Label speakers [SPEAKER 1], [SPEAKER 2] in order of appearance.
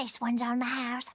[SPEAKER 1] This one's on the house.